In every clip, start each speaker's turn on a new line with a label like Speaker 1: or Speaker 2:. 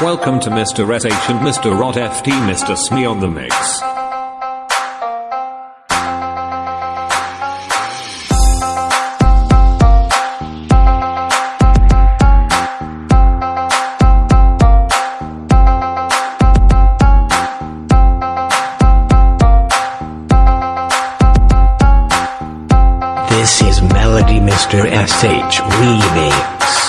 Speaker 1: Welcome to Mr. SH and Mr. Rot FT Mr. Smee on the mix.
Speaker 2: Melody Mr. SH Remix.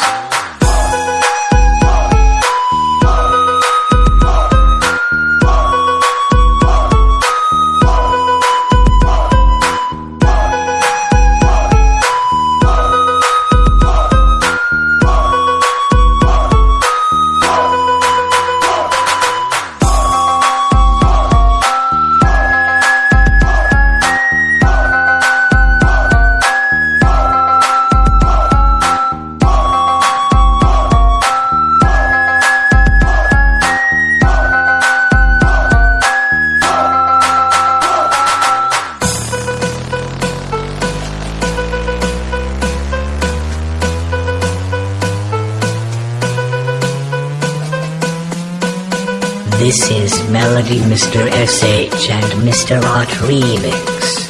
Speaker 2: This is Melody Mr. SH and Mr. Art Remix.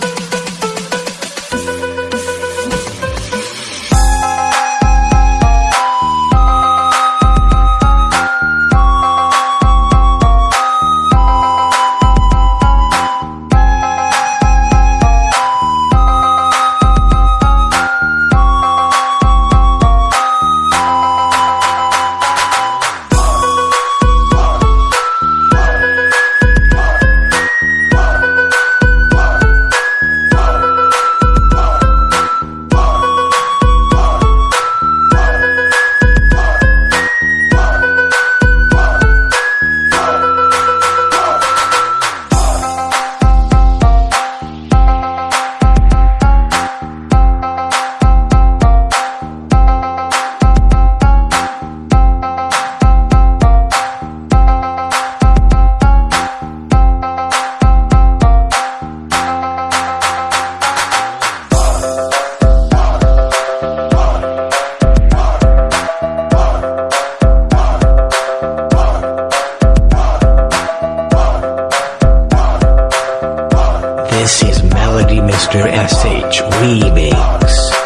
Speaker 2: This is Melody Mr. SH Remix.